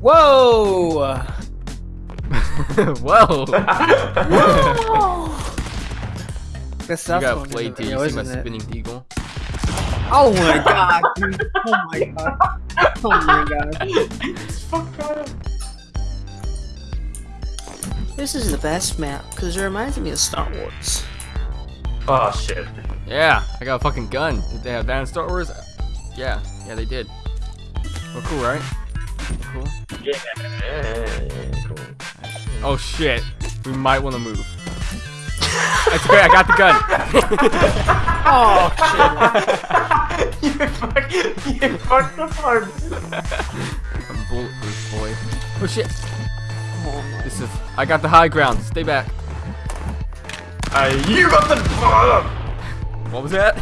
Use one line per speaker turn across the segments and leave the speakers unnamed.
Whoa!
Whoa!
That's
you got
one,
played till you see my
it?
spinning deagle.
Oh my god, dude. Oh my god. Oh my god.
Fuck off.
This is the best map because it reminds me of Star Wars.
Oh shit.
Yeah, I got a fucking gun. Did they have that in Star Wars? Yeah, yeah, they did. Well, cool, right? Cool.
Yeah. Cool.
Oh shit, we might want to move. That's great. I got the gun.
Oh shit.
you fuck. You fucked the part.
I'm bulletproof, boy. Oh shit.
shit. Oh,
This is. I got the high ground. Stay back.
Uh, you got the.
What was that?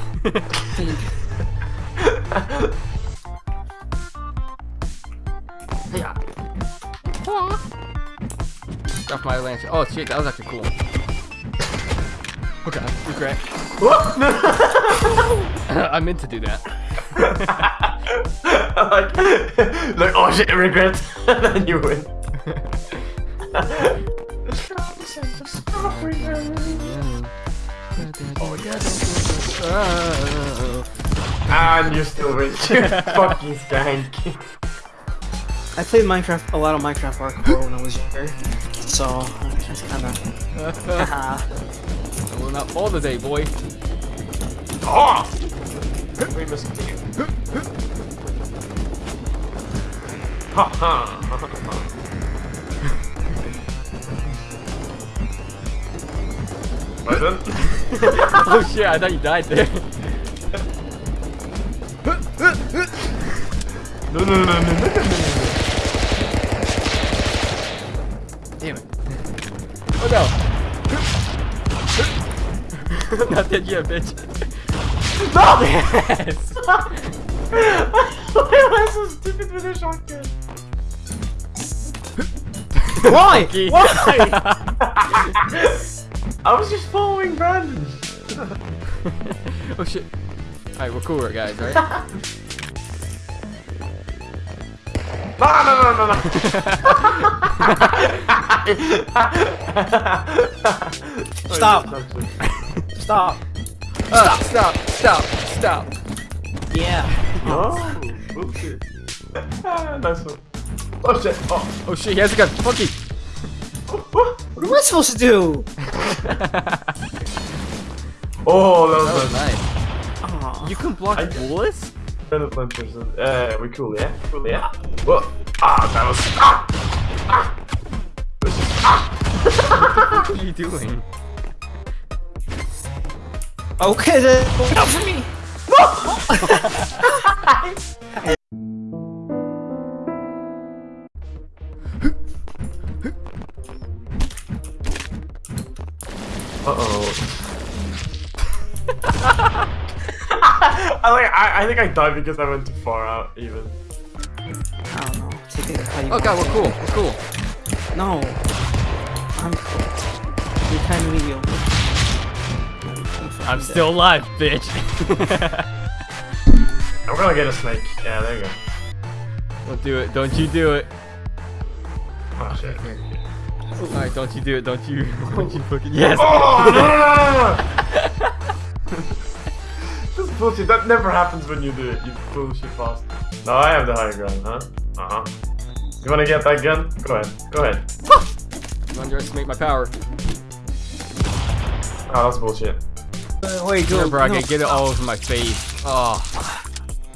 Drop my lance. Oh shit, that was actually cool. Okay, regret. I meant to do that.
like, like, oh shit, regret. then you win. And you still win. Fucking skank.
I played Minecraft, a lot of Minecraft hardcore when I was younger, so it's kind of.
I will not fall today, boy.
Oh! We must Ha ha. Right then.
oh shit, I thought you died there.
No, no, no, no, no, no, no, no.
Damn it. Oh no. not dead yet, bitch.
No!
Yes.
Why am I so stupid with a shotgun?
Why? Why?
I was just following Brandon.
oh shit. Alright, we're cool, guys, right?
No, no, no, no, no.
Stop. Stop.
Ah, stop, stop, stop.
Yeah.
Oh, bullshit. Ah, nice one. Oh shit. Oh.
Oh shit, he has a gun. Funky.
What am I supposed to do?
Oh, that was
That was
nice.
nice. You can block
I-
bullets?
Brandon Planters. Uh, we cool, yeah? Cool, yeah? Whoa. Ah, that was. Ah! Ah! Ah!
What are you doing?
Okay then. Out for me.
Uh oh. I like. I, I think I died because I went too far out. Even.
I don't know. Take it how you
Oh
want.
god, we're cool. We're cool.
No. I'm cool. You're kind of mediocre.
I'm still alive, bitch.
I'm gonna get a snake. Yeah, there you go.
Don't do it. Don't you do it.
Oh shit.
Alright, don't you do it. Don't you. Don't you oh. fucking. Yes!
Oh no no no no! no. This is bullshit. That never happens when you do it. You bullshit fast. No, I have the high ground, huh? Uh huh. You wanna get that gun? Go ahead. Go ahead.
You underestimate my power.
Oh, that's bullshit.
Uh, wait, go.
Remember, I
no.
can get it all over my face. Oh.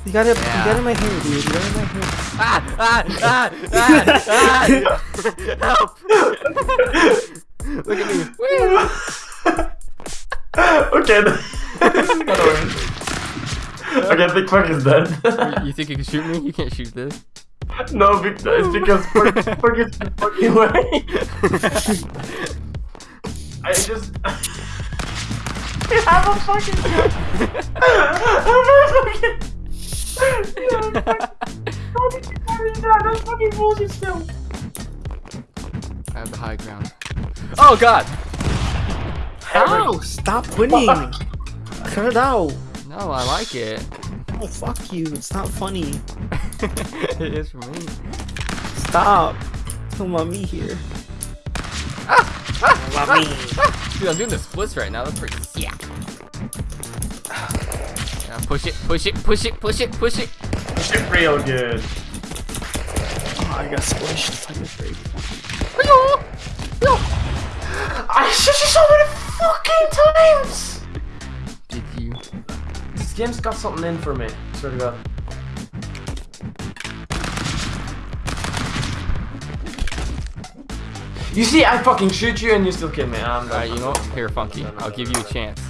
You got it.
Yeah.
You got it in my hair, dude. You got it in my hair.
Ah! Ah! Ah! Ah! ah. Help! Look at me. Woo.
okay. then. this is gonna win. Okay, Big Fuck is dead.
You think you can shoot me? You can't shoot this.
no, Big, it's because Fuck, Fuck is fucking way. I just. I have a fucking gun. I have a fucking. How did you carry that? That's fucking bullshit still.
I have the high ground. Oh god!
Ow! Stop winning. Cut it out.
No, I like it.
Oh fuck you. It's not funny.
it is for me.
Stop. Don't want me here. Don't want me.
Dude, I'm doing the splits right now. That's pretty sick. Yeah, push it, push it, push it, push it, push it.
Push it real good.
Oh, I got squished. I got big.
I shot you so many fucking times!
Did you?
This game's got something in for me. sort of God. You see, I fucking shoot you and you still kill me. Ah, I'm
Alright, you know what? Here, Funky. I'll give you a chance.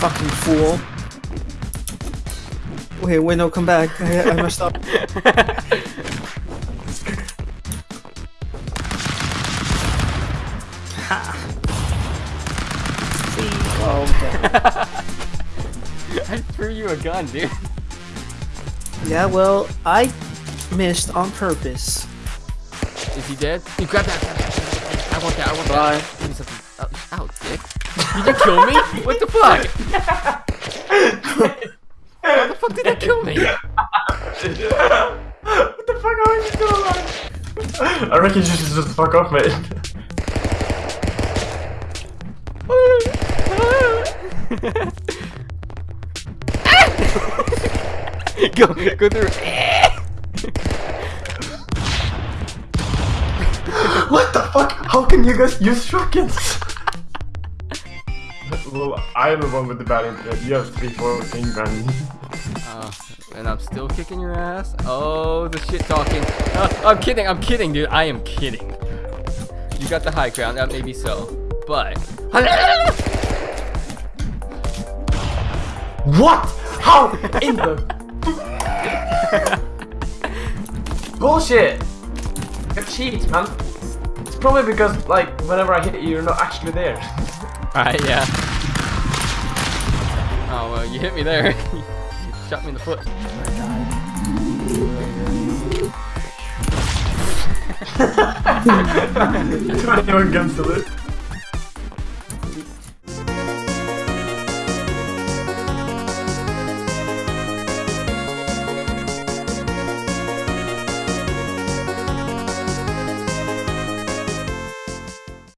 Fucking fool. Wait, wait, no, come back. I, I messed up. okay.
Threw you a gun, dude.
Yeah, well, I missed on purpose.
Is he dead? You grab that. grab that. I want that. I want
Bye.
that. Give me something. Oh, ow, dick. Did you kill me? What the fuck? How the fuck did that kill me?
what the fuck? How are you still alive? I reckon you should just fuck off, mate.
go, go through.
what the fuck? How can you guys use shotguns? well, I am the one with the bad internet. You have three, four things, man.
Uh, and I'm still kicking your ass. Oh, the shit talking. Uh, I'm kidding. I'm kidding, dude. I am kidding. You got the high ground. That may be so, but.
What? How in the bullshit? It cheats, man. It's probably because like whenever I hit you, you're not actually there.
Alright, yeah. Oh, well, you hit me there. you shot me in the foot.
Twenty-one guns to loot.